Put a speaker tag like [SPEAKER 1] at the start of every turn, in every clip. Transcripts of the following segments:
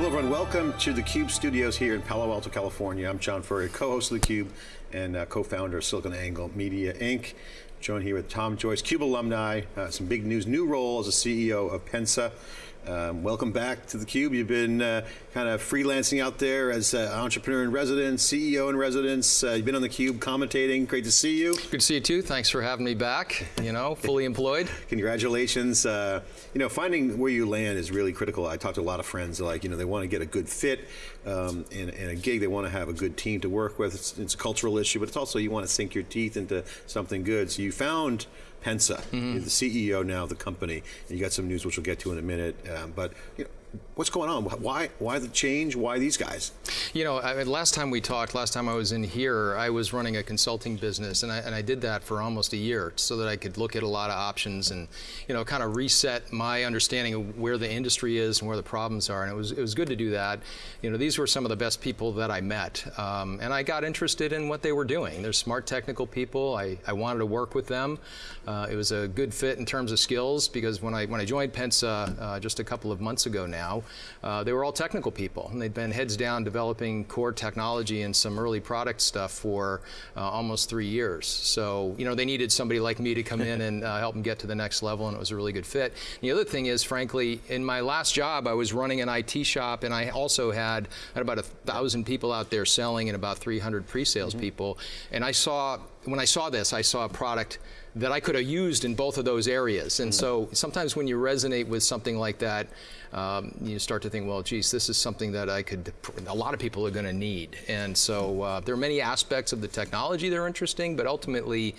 [SPEAKER 1] Hello everyone, welcome to the CUBE studios here in Palo Alto, California. I'm John Furrier, co-host of theCUBE and uh, co-founder of SiliconANGLE Media Inc. Joined here with Tom Joyce, CUBE alumni, uh, some big news, new role as a CEO of Pensa. Um, welcome back to theCUBE. You've been uh, kind of freelancing out there as uh, entrepreneur in residence, CEO in residence. Uh, you've been on theCUBE commentating, great to see you.
[SPEAKER 2] Good to see you too, thanks for having me back, you know, fully employed.
[SPEAKER 1] Congratulations. Uh, you know, finding where you land is really critical. I talked to a lot of friends, like, you know, they want to get a good fit um, in, in, a gig, they want to have a good team to work with. It's, it's a cultural issue, but it's also you want to sink your teeth into something good. So you found Pensa, mm -hmm. you're the CEO now of the company, and you got some news which we'll get to in a minute. Um, but you know, what's going on? Why, why the change? Why these guys?
[SPEAKER 2] You know, I last time we talked, last time I was in here, I was running a consulting business, and I, and I did that for almost a year so that I could look at a lot of options and, you know, kind of reset my understanding of where the industry is and where the problems are. And it was, it was good to do that. You know, these were some of the best people that I met, um, and I got interested in what they were doing. They're smart technical people. I, I wanted to work with them. Uh, it was a good fit in terms of skills because when I when I joined Pensa uh, just a couple of months ago now, uh, they were all technical people, and they'd been heads down developing core technology and some early product stuff for uh, almost three years. So, you know, they needed somebody like me to come in and uh, help them get to the next level, and it was a really good fit. And the other thing is, frankly, in my last job, I was running an IT shop, and I also had, had about a thousand people out there selling and about 300 pre-sales mm -hmm. people, and I saw, when I saw this, I saw a product that I could have used in both of those areas. And mm -hmm. so sometimes when you resonate with something like that, um, you start to think, well, geez, this is something that I could, a lot of people are going to need. And so uh, there are many aspects of the technology that are interesting, but ultimately,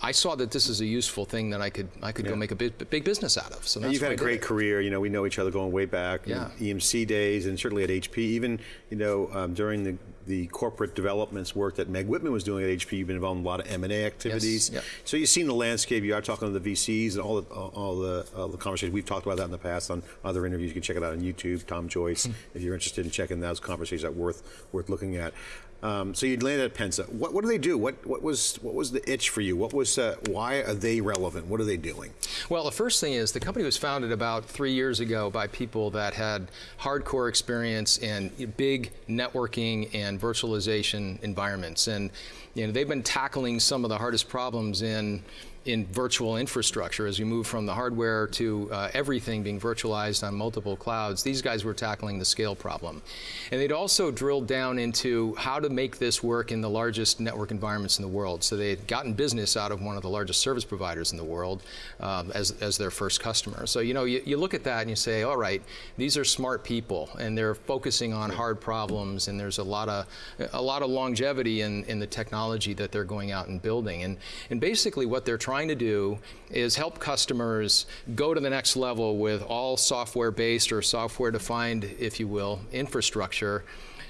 [SPEAKER 2] I saw that this is a useful thing that I could I could yeah. go make a big, big business out of. So
[SPEAKER 1] you've had a great career. You know, we know each other going way back.
[SPEAKER 2] Yeah.
[SPEAKER 1] EMC days, and certainly at HP. Even you know um, during the the corporate developments work that Meg Whitman was doing at HP. You've been involved in a lot of M&A activities.
[SPEAKER 2] Yes. Yep.
[SPEAKER 1] So you've seen the landscape. You are talking to the VCs and all the all the, all the conversations. We've talked about that in the past on other interviews. You can check it out on YouTube. Tom Joyce, mm. if you're interested in checking those conversations, that worth worth looking at. Um, so you landed at Pensa. What, what do they do? What, what was what was the itch for you? What was uh, why are they relevant? What are they doing?
[SPEAKER 2] Well, the first thing is the company was founded about three years ago by people that had hardcore experience in big networking and virtualization environments, and you know they've been tackling some of the hardest problems in in virtual infrastructure as we move from the hardware to uh, everything being virtualized on multiple clouds, these guys were tackling the scale problem. And they'd also drilled down into how to make this work in the largest network environments in the world. So they had gotten business out of one of the largest service providers in the world um, as, as their first customer. So you know, you, you look at that and you say, all right, these are smart people and they're focusing on hard problems and there's a lot of, a lot of longevity in, in the technology that they're going out and building. And, and basically what they're trying to do is help customers go to the next level with all software-based or software-defined, if you will, infrastructure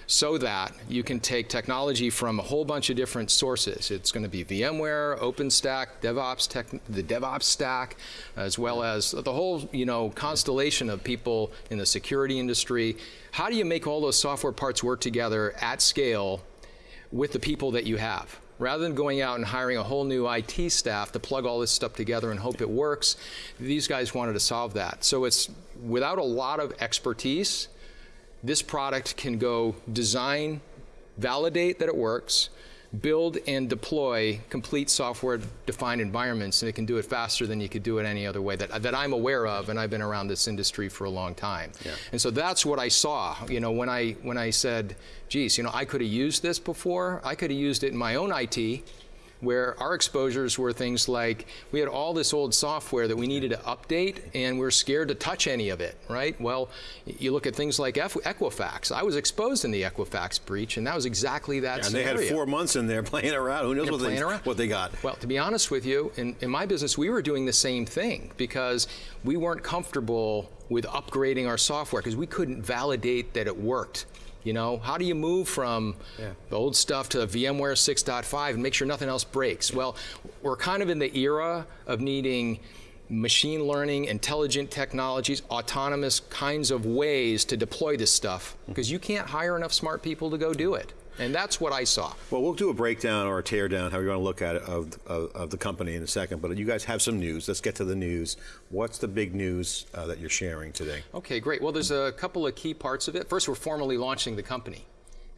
[SPEAKER 2] so that you can take technology from a whole bunch of different sources. It's going to be VMware, OpenStack, DevOps tech, the DevOps stack, as well as the whole you know constellation of people in the security industry. How do you make all those software parts work together at scale with the people that you have? Rather than going out and hiring a whole new IT staff to plug all this stuff together and hope it works, these guys wanted to solve that. So it's without a lot of expertise, this product can go design, validate that it works, build and deploy complete software-defined environments, and it can do it faster than you could do it any other way that, that I'm aware of, and I've been around this industry for a long time.
[SPEAKER 1] Yeah.
[SPEAKER 2] And so that's what I saw, you know, when I, when I said, geez, you know, I could have used this before, I could have used it in my own IT, where our exposures were things like we had all this old software that we needed to update and we're scared to touch any of it, right? Well, you look at things like Equifax. I was exposed in the Equifax breach and that was exactly that
[SPEAKER 1] yeah,
[SPEAKER 2] And
[SPEAKER 1] they had four months in there playing around. Who knows what they, what they, got?
[SPEAKER 2] Well, to be honest with you, in, in my business, we were doing the same thing because we weren't comfortable with upgrading our software because we couldn't validate that it worked. You know, how do you move from yeah. the old stuff to VMware 6.5 and make sure nothing else breaks? Well, we're kind of in the era of needing machine learning, intelligent technologies, autonomous kinds of ways to deploy this stuff because you can't hire enough smart people to go do it. And that's what I saw.
[SPEAKER 1] Well, we'll do a breakdown or a tear down, how you want to look at it, of, of, of the company in a second. But you guys have some news. Let's get to the news. What's the big news uh, that you're sharing today?
[SPEAKER 2] Okay, great. Well, there's a couple of key parts of it. First, we're formally launching the company.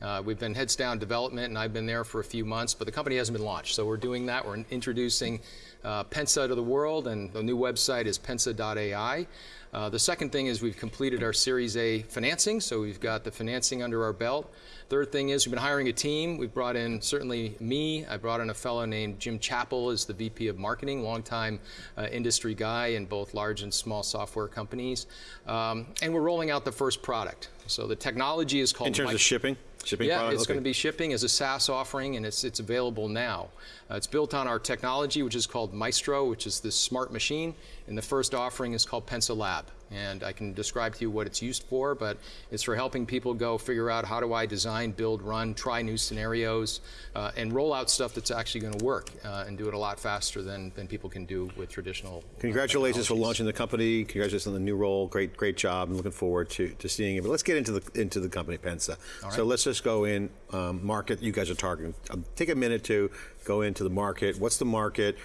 [SPEAKER 2] Uh, we've been heads down development, and I've been there for a few months, but the company hasn't been launched. So we're doing that. We're introducing uh, Pensa to the world, and the new website is pensa.ai. Uh, the second thing is we've completed our Series A financing, so we've got the financing under our belt. Third thing is we've been hiring a team. We've brought in certainly me. I brought in a fellow named Jim Chappell as the VP of Marketing, longtime uh, industry guy in both large and small software companies. Um, and we're rolling out the first product. So the technology is called.
[SPEAKER 1] In terms of shipping? Shipping
[SPEAKER 2] yeah,
[SPEAKER 1] product?
[SPEAKER 2] it's
[SPEAKER 1] Okay.
[SPEAKER 2] going to be shipping as a SaaS offering, and it's, it's available now. Uh, it's built on our technology, which is called Maestro, which is this smart machine, and the first offering is called Pensa Lab. And I can describe to you what it's used for, but it's for helping people go figure out how do I design, build, run, try new scenarios, uh, and roll out stuff that's actually going to work uh, and do it a lot faster than, than people can do with traditional. uh,
[SPEAKER 1] Congratulations for launching the company. Congratulations on the new role. Great, great job. I'm looking forward to, to seeing it. But let's get into the into the company, Pensa. So let's just go in um, market. You guys are targeting. Um, take a minute to go into the market. What's the market?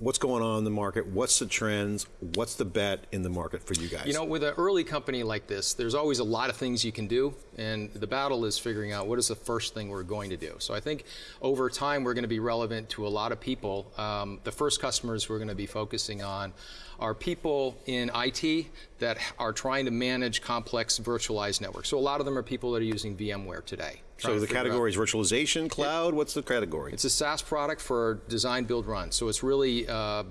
[SPEAKER 1] What's going on in the market? What's the trends? What's the bet in the market for you guys?
[SPEAKER 2] You know, with an early company like this, there's always a lot of things you can do, and the battle is figuring out what is the first thing we're going to do. So I think over time we're going to be relevant to a lot of people. Um, the first customers we're going to be focusing on are people in IT that are trying to manage complex virtualized networks. So a lot of them are people that are using VMware today.
[SPEAKER 1] so the category is virtualization, cloud. What's the category?
[SPEAKER 2] it's a SaaS product for design, build, run. So it's really uh,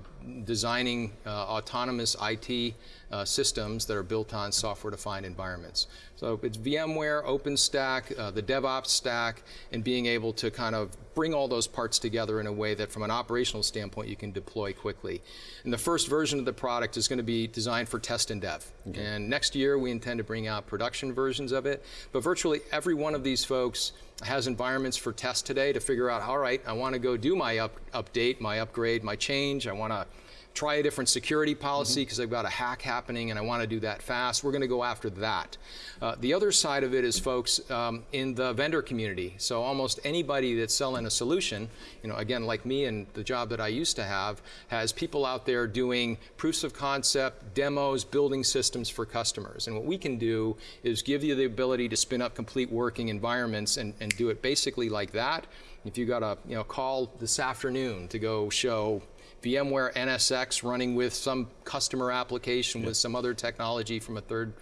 [SPEAKER 2] designing uh, autonomous IT uh, systems that are built on software-defined environments. So it's VMware, OpenStack, uh, the DevOps stack, and being able to kind of bring all those parts together in a way that from an operational standpoint you can deploy quickly. And the first version of the product is going to be designed for test and dev. And next year we intend to bring out production versions of it. But virtually every one of these folks has environments for test today to figure out, all right, I want to go do my up, update, my upgrade, my change. I want to try a different security policy because I've got a hack happening and I want to do that fast. We're going to go after that. Uh, the other side of it is folks um, in the vendor community. So almost anybody that's selling a solution, you know, again, like me and the job that I used to have, has people out there doing proofs of concept, demos, building systems for customers. And what we can do is give you the ability to spin up complete working environments and, and do it basically like that. If you got a you know call this afternoon to go show VMware NSX running with some customer application with some other technology from a third,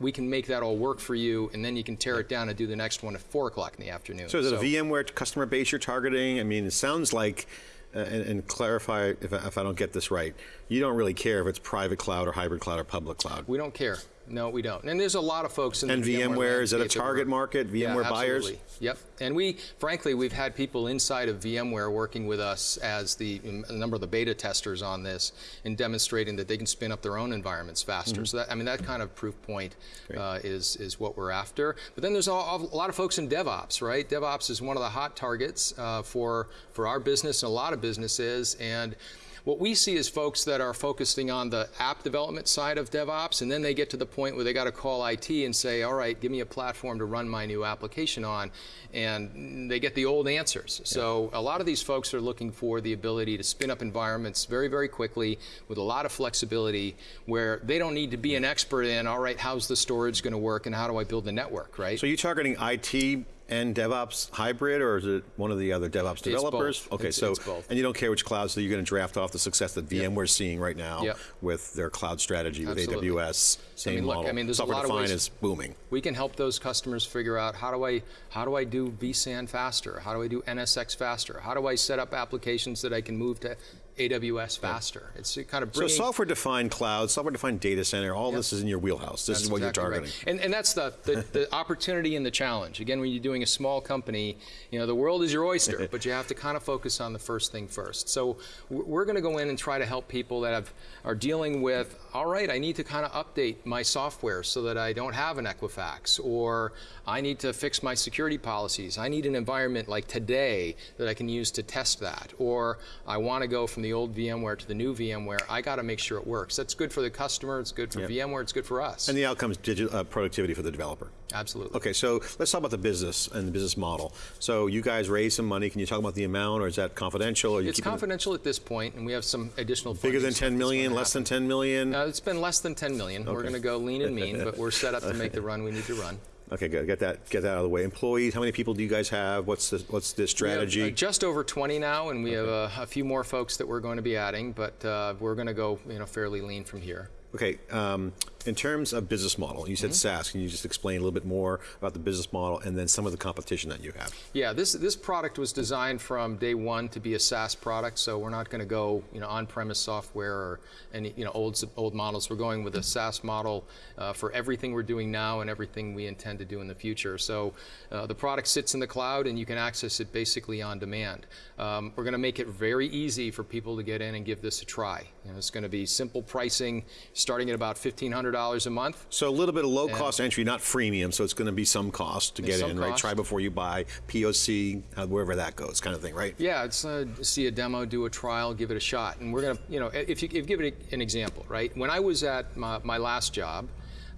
[SPEAKER 2] we can make that all work for you, and then you can tear it down and do the next one at four o'clock in the afternoon.
[SPEAKER 1] So is it a VMware customer base you're targeting? I mean, it sounds like, uh, and, and clarify if I, if I don't get this right, you don't really care if it's private cloud or hybrid cloud or public cloud.
[SPEAKER 2] We don't care. No, we don't. And there's a lot of folks in
[SPEAKER 1] And
[SPEAKER 2] the
[SPEAKER 1] VMware, is it a target market,
[SPEAKER 2] Yeah,
[SPEAKER 1] VMware buyers?
[SPEAKER 2] Yep. And we, frankly, we've had people inside of VMware working with us as the a number of the beta testers on this and demonstrating that they can spin up their own environments faster.
[SPEAKER 1] Mm-hmm.
[SPEAKER 2] So that, I mean, that kind of proof point uh, is is what we're after. But then there's a, a lot of folks in DevOps, right? DevOps is one of the hot targets uh, for for our business and a lot of businesses and. What we see is folks that are focusing on the app development side of DevOps, and then they get to the point where they got to call IT and say, all right, give me a platform to run my new application on, and they get the old answers. So a lot of these folks are looking for the ability to spin up environments very, very quickly with a lot of flexibility where they don't need to be an expert in, all right, how's the storage going to work and how do I build the network, right?
[SPEAKER 1] So you're targeting IT and DevOps hybrid, or is it one of the other DevOps developers? Okay,
[SPEAKER 2] It's-
[SPEAKER 1] so
[SPEAKER 2] it's both.
[SPEAKER 1] and you don't care which cloud, so you're going to draft off the success that VMware's seeing right now
[SPEAKER 2] Yep.
[SPEAKER 1] with their cloud strategy with
[SPEAKER 2] Absolutely.
[SPEAKER 1] AWS, same
[SPEAKER 2] mean, look. I mean, there's a
[SPEAKER 1] Software
[SPEAKER 2] lot of
[SPEAKER 1] defined
[SPEAKER 2] ways-
[SPEAKER 1] is booming.
[SPEAKER 2] we can help those customers figure out how do I how do I do vSAN faster? How do I do NSX faster? How do I set up applications that I can move to AWS faster? It's kind of bringing...
[SPEAKER 1] So software defined cloud, software defined data center, all
[SPEAKER 2] Yep.
[SPEAKER 1] this is in your wheelhouse. This
[SPEAKER 2] That's
[SPEAKER 1] is what
[SPEAKER 2] exactly
[SPEAKER 1] you're
[SPEAKER 2] right.
[SPEAKER 1] targeting.
[SPEAKER 2] And, and that's the, the, the opportunity and the challenge. Again, when you're doing a small company, you know, the world is your oyster, but you have to kind of focus on the first thing first. So we're going to go in and try to help people that have, are dealing with, all right, I need to kind of update my software so that I don't have an Equifax, or I need to fix my security policies. I need an environment like today that I can use to test that, or I want to go from the old VMware to the new VMware, I got to make sure it works. That's good for the customer, it's good for VMware, it's good for us.
[SPEAKER 1] And the outcome is digital, uh, productivity for the developer.
[SPEAKER 2] Absolutely.
[SPEAKER 1] Okay, so let's talk about the business and the business model. So you guys raised some money. Can you talk about the amount, or is that confidential? Or you
[SPEAKER 2] It's
[SPEAKER 1] keeping it
[SPEAKER 2] confidential at this point, and we have some additional
[SPEAKER 1] Bigger than
[SPEAKER 2] funding
[SPEAKER 1] 10
[SPEAKER 2] sources
[SPEAKER 1] million, less than 10 million?
[SPEAKER 2] Uh, it's been less than 10 million. We're going to go lean and mean, but we're set up to make the run we need to run.
[SPEAKER 1] Okay, good. Get that get that out of the way. Employees, how many people do you guys have? What's the what's the
[SPEAKER 2] We have,
[SPEAKER 1] strategy?
[SPEAKER 2] uh, just over 20 now, and we have uh, a few more folks that we're going to be adding, but uh, we're going to go you know fairly lean from here.
[SPEAKER 1] Okay, um, in terms of business model, you said
[SPEAKER 2] Mm-hmm.
[SPEAKER 1] SaaS. Can you just explain a little bit more about the business model and then some of the competition that you have?
[SPEAKER 2] Yeah, this this product was designed from day one to be a SaaS product, so we're not going to go you know on-premise software or any you know old old models. We're going with a SaaS model uh, for everything we're doing now and everything we intend to do in the future. So uh, the product sits in the cloud and you can access it basically on demand. Um, we're going to make it very easy for people to get in and give this a try. You know, it's going to be simple pricing, starting at about $1,500 a month.
[SPEAKER 1] So a little bit of low cost entry, not freemium. So it's going to be some cost to get in, right? Try before you buy, POC, uh, wherever that goes, kind of thing, right?
[SPEAKER 2] Yeah, it's uh, see a demo, do a trial, give it a shot, and we're gonna, you know, if you if give it an example, right? When I was at my, my last job,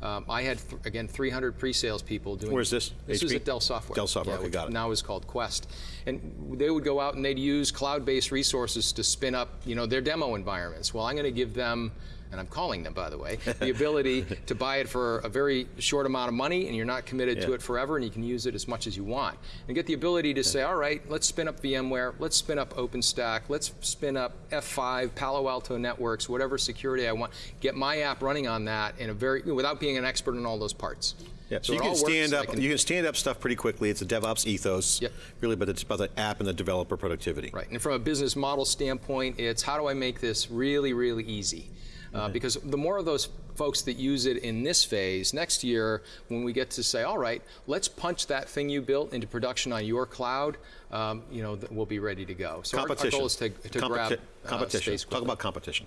[SPEAKER 2] um, I had th- again 300 pre-sales people doing.
[SPEAKER 1] Where's this?
[SPEAKER 2] This was at Dell Software.
[SPEAKER 1] Dell Software,
[SPEAKER 2] Yeah,
[SPEAKER 1] okay, got it.
[SPEAKER 2] Now is called Quest, and they would go out and they'd use cloud-based resources to spin up, you know, their demo environments. Well, I'm going to give them. And I'm calling them, by the way, the ability to buy it for a very short amount of money, and you're not committed to it forever, and you can use it as much as you want. And get the ability to say, all right, let's spin up VMware, let's spin up OpenStack, let's spin up F5, Palo Alto Networks, whatever security I want. Get my app running on that in a very without being an expert in all those parts.
[SPEAKER 1] Yeah, so,
[SPEAKER 2] it
[SPEAKER 1] you can stand up.
[SPEAKER 2] can-
[SPEAKER 1] you can stand up stuff pretty quickly. It's a DevOps ethos,
[SPEAKER 2] Yep.
[SPEAKER 1] really, but it's about the app and the developer productivity.
[SPEAKER 2] Right, and from a business model standpoint, it's how do I make this really, really easy? Uh, because the more of those folks that use it in this phase, next year, when we get to say, all right, let's punch that thing you built into production on your cloud, um, you know, we'll be ready to go. So our, our
[SPEAKER 1] Competition.
[SPEAKER 2] goal is to, to
[SPEAKER 1] Competi-
[SPEAKER 2] grab uh,
[SPEAKER 1] competition.
[SPEAKER 2] space
[SPEAKER 1] Talk about competition.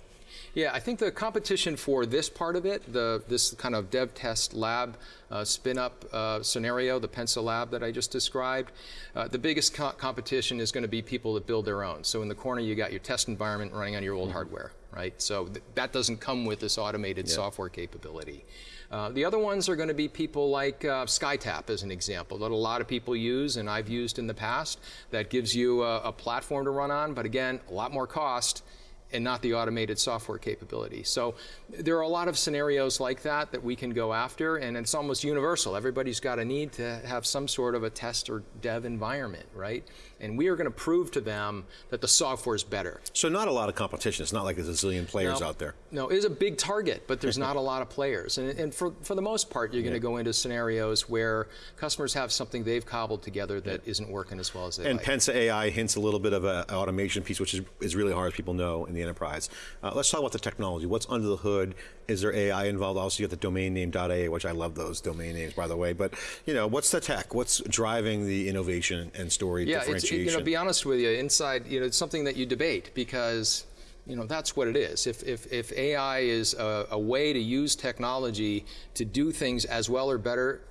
[SPEAKER 2] Yeah, I think the competition for this part of it, the this kind of dev test lab uh, spin up uh, scenario, the Pensa lab that I just described, uh, the biggest co- competition is going to be people that build their own. So in the corner, you got your test environment running on your old hardware, right? So th- that doesn't come with this automated software capability. Uh, the other ones are going to be people like uh, SkyTap, as an example, that a lot of people use and I've used in the past. That gives you a, a platform to run on, but again, a lot more cost and not the automated software capability. So there are a lot of scenarios like that that we can go after, and it's almost universal. Everybody's got a need to have some sort of a test or dev environment, right? And we are going to prove to them that the software is better.
[SPEAKER 1] So not a lot of competition. It's not like there's a zillion players
[SPEAKER 2] No.
[SPEAKER 1] out there.
[SPEAKER 2] No, it is a big target, but there's not a lot of players. And, and for, for the most part, you're going to go into scenarios where customers have something they've cobbled together that not working as well as they
[SPEAKER 1] And
[SPEAKER 2] like.
[SPEAKER 1] Pensa AI hints a little bit of an automation piece, which is, is really hard, as people know, in the enterprise. Uh, let's talk about the technology. What's under the hood? Is there AI involved? Also, you got the domain name .a, which I love those domain names, by the way. But, you know, what's the tech? What's driving the innovation and story
[SPEAKER 2] yeah, it's,
[SPEAKER 1] differentiation?
[SPEAKER 2] you know, be honest with you, inside, you know, it's something that you debate because, you know, that's what it is. If, if, if AI is a, a way to use technology to do things as well or better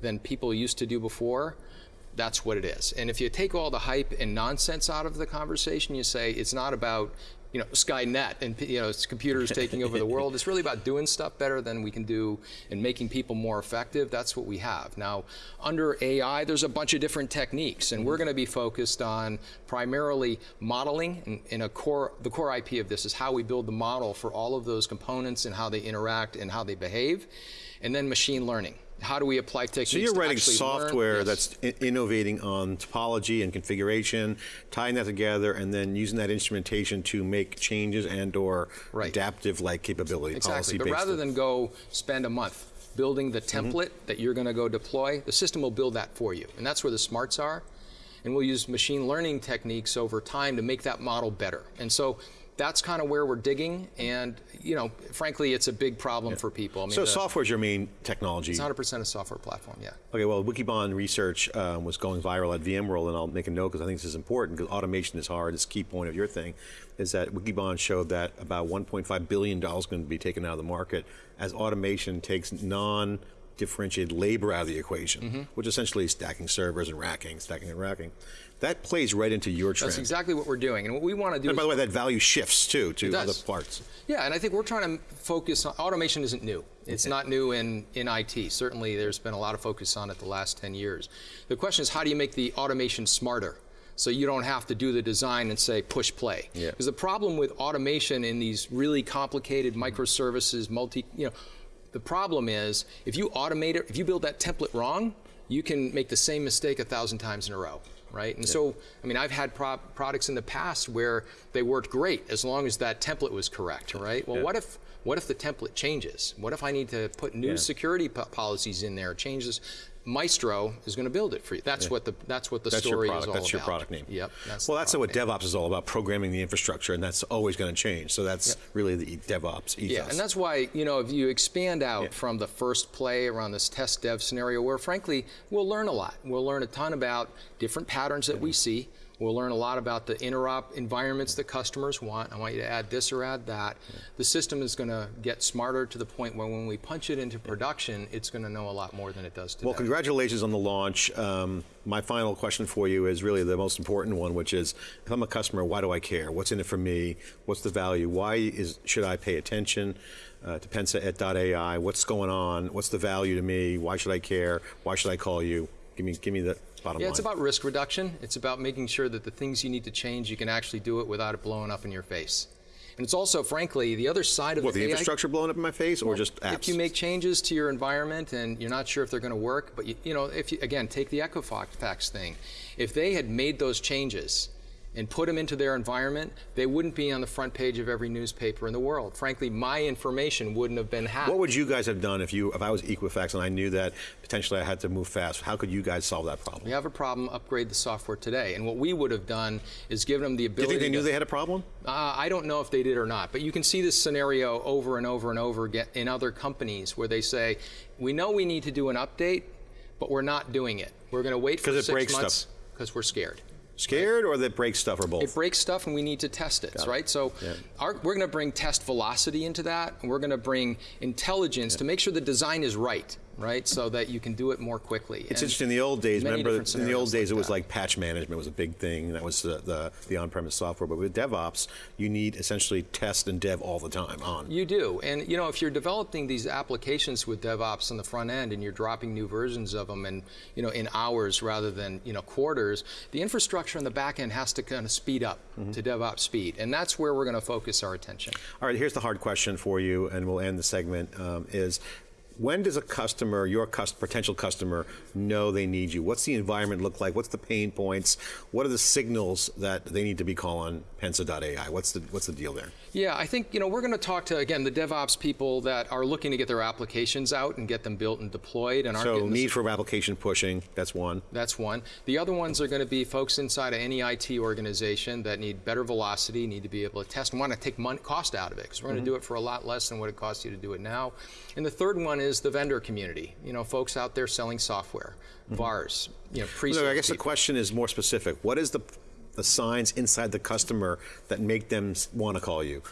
[SPEAKER 2] than people used to do before, that's what it is. And if you take all the hype and nonsense out of the conversation, you say it's not about you know Skynet and you know computers taking over the world. It's really about doing stuff better than we can do and making people more effective. That's what we have now. Under AI, there's a bunch of different techniques, and we're going to be focused on primarily modeling. And, and a core, the core IP of this is how we build the model for all of those components and how they interact and how they behave, and then machine learning. How do we apply techniques?
[SPEAKER 1] So you're writing software
[SPEAKER 2] Yes.
[SPEAKER 1] that's innovating on topology and configuration, tying that together, and then using that instrumentation to make changes and/or
[SPEAKER 2] Right.
[SPEAKER 1] adaptive-like capability.
[SPEAKER 2] Exactly. But rather than go spend a month building the
[SPEAKER 1] Mm-hmm.
[SPEAKER 2] template that you're going to go deploy, the system will build that for you. And that's where the smarts are. And we'll use machine learning techniques over time to make that model better. And so that's kind of where we're digging. And, you know, frankly, it's a big problem for people. I mean,
[SPEAKER 1] so software is your main technology.
[SPEAKER 2] it's 100% a software platform, yeah.
[SPEAKER 1] Okay, well, Wikibon research um, was going viral at VMworld, and I'll make a note because I think this is important because automation is hard. It's a key point of your thing, is that Wikibon showed that about 1.5 billion dollars is going to be taken out of the market as automation takes non differentiated labor out of the equation,
[SPEAKER 2] Mm-hmm.
[SPEAKER 1] which essentially is stacking servers and racking, stacking and racking. That plays right into your trend.
[SPEAKER 2] That's exactly what we're doing. And what we want to do
[SPEAKER 1] and
[SPEAKER 2] is
[SPEAKER 1] by the way, that value shifts too to other parts.
[SPEAKER 2] Yeah, and I think we're trying to focus on automation isn't new. It's not new in, in IT. Certainly there's been a lot of focus on it the last 10 years. The question is how do you make the automation smarter? So you don't have to do the design and say push play.
[SPEAKER 1] Yeah.
[SPEAKER 2] Because the problem with automation in these really complicated microservices, multi, you know, the problem is if you automate it, if you build that template wrong, you can make the same mistake a thousand times in a row, right? And so, I mean, I've had pro- products in the past where they worked great as long as that template was correct, right? Well, what if what if the template changes? What if I need to put new
[SPEAKER 1] Yeah.
[SPEAKER 2] security po- policies in there? Changes. Maestro is going to build it for you. That's what the that's what the
[SPEAKER 1] That's your
[SPEAKER 2] story
[SPEAKER 1] product.
[SPEAKER 2] is all
[SPEAKER 1] That's
[SPEAKER 2] about.
[SPEAKER 1] your product name.
[SPEAKER 2] Yep. That's
[SPEAKER 1] well, that's what
[SPEAKER 2] name.
[SPEAKER 1] DevOps is all about: programming the infrastructure, and that's always going to change. So that's really the DevOps ethos.
[SPEAKER 2] Yeah, and that's why, you know, if you expand out
[SPEAKER 1] Yeah.
[SPEAKER 2] from the first play around this test dev scenario where frankly, we'll learn a lot. We'll learn a ton about different patterns that we mm-hmm. see. We'll learn a lot about the interop environments that customers want. I want you to add this or add that. The system is going to get smarter to the point where when we punch it into production, it's going to know a lot more than it does today.
[SPEAKER 1] Well, congratulations on the launch. Um, my final question for you is really the most important one, which is, if I'm a customer, why do I care? What's in it for me? What's the value? Why is should I pay attention uh, to Pensa at .ai? What's going on? What's the value to me? Why should I care? Why should I call you? Give me, give me the bottom
[SPEAKER 2] Yeah,
[SPEAKER 1] line.
[SPEAKER 2] it's about risk reduction. It's about making sure that the things you need to change, you can actually do it without it blowing up in your face. And it's also, frankly, the other side of
[SPEAKER 1] what,
[SPEAKER 2] the
[SPEAKER 1] the
[SPEAKER 2] AI
[SPEAKER 1] infrastructure blowing up in my face, or just apps?
[SPEAKER 2] If you make changes to your environment and you're not sure if they're going to work, but you, you know, if you, again, take the Equifax thing. If they had made those changes and put them into their environment, they wouldn't be on the front page of every newspaper in the world. Frankly, my information wouldn't have been hacked.
[SPEAKER 1] What would you guys have done if you, if I was Equifax and I knew that potentially I had to move fast? How could you guys solve that problem?
[SPEAKER 2] we have a problem, upgrade the software today. And what we would have done is given them the ability
[SPEAKER 1] Do you think they knew
[SPEAKER 2] to,
[SPEAKER 1] they had a problem?
[SPEAKER 2] Uh, I don't know if they did or not, but you can see this scenario over and over and over again in other companies where they say, we know we need to do an update, but we're not doing it. We're going to wait for six
[SPEAKER 1] breaks
[SPEAKER 2] months
[SPEAKER 1] stuff.
[SPEAKER 2] because we're scared.
[SPEAKER 1] Scared or that breaks stuff or both?
[SPEAKER 2] It breaks stuff and we need to test it,
[SPEAKER 1] Got it.
[SPEAKER 2] right? So
[SPEAKER 1] Yeah.
[SPEAKER 2] our, we're going to bring test velocity into that, and we're going to bring intelligence to make sure the design is right, right? So that you can do it more quickly.
[SPEAKER 1] It's interesting. In the old days, remember, in the old days, it was
[SPEAKER 2] that.
[SPEAKER 1] like patch management was a big thing. That was the, the, the on-premise software. But with DevOps, you need essentially test and dev all the time on.
[SPEAKER 2] You do, and you know if you're developing these applications with DevOps on the front end, and you're dropping new versions of them, and you know in hours rather than you know quarters, the infrastructure on the back end has to kind of speed up
[SPEAKER 1] Mm-hmm.
[SPEAKER 2] to DevOps speed, and that's where we're going to focus our attention.
[SPEAKER 1] All right, here's the hard question for you, and we'll end the segment. Um, is when does a customer, your cus- potential customer, know they need you? What's the environment look like? What's the pain points? What are the signals that they need to be calling Pensa.ai? What's the what's the deal there?
[SPEAKER 2] Yeah, I think you know we're going to talk to again the DevOps people that are looking to get their applications out and get them built and deployed, and
[SPEAKER 1] So need for application pushing. That's one.
[SPEAKER 2] That's one. The other ones are going to be folks inside of any IT organization that need better velocity, need to be able to test and want to take money, cost out of it because we're going to mm-hmm. do it for a lot less than what it costs you to do it now. And the third one is the vendor community. You know, folks out there selling software, mm-hmm. VARs, you know, pre
[SPEAKER 1] So I guess the question is more specific. What is the the signs inside the customer that make them want to call you?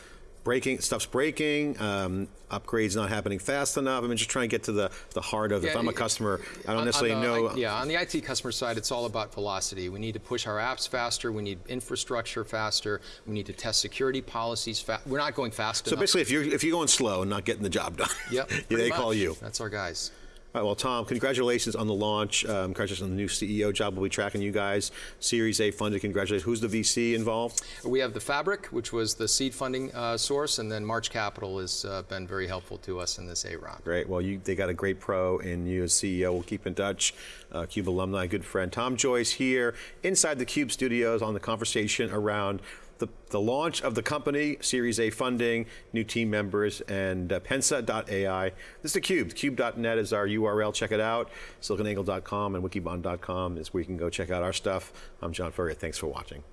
[SPEAKER 1] Breaking stuff's breaking. Um, upgrades not happening fast enough. I mean, just trying to get to the the heart of. It.
[SPEAKER 2] If
[SPEAKER 1] I'm a customer, I don't
[SPEAKER 2] On- on
[SPEAKER 1] necessarily
[SPEAKER 2] the-
[SPEAKER 1] know.
[SPEAKER 2] I- yeah, on the IT customer side, it's all about velocity. We need to push our apps faster. We need infrastructure faster. We need to test security policies. Fa- We're not going fast
[SPEAKER 1] so
[SPEAKER 2] enough.
[SPEAKER 1] basically, if you're if you're going slow and not getting the job done,
[SPEAKER 2] Yep,
[SPEAKER 1] they
[SPEAKER 2] pretty
[SPEAKER 1] call you.
[SPEAKER 2] That's our guys.
[SPEAKER 1] All right, well, Tom, congratulations on the launch. Um, congratulations on the new CEO job. We'll be tracking you guys. Series A funded. Congratulations. Who's the VC involved?
[SPEAKER 2] We have the Fabric, which was the seed funding uh, source, and then March Capital has uh, been very helpful to us in this A round.
[SPEAKER 1] Great. Well, you, they got a great pro in you as CEO. We'll keep in touch. Uh, Cube alumni, good friend Tom Joyce here inside the Cube studios on the conversation around the, the launch of the company, Series A funding, new team members, and uh, Pensa.ai. This is the Cube. Cube.net is our URL. Check it out. SiliconAngle.com and Wikibon.com is where you can go check out our stuff. I'm John Furrier. Thanks for watching.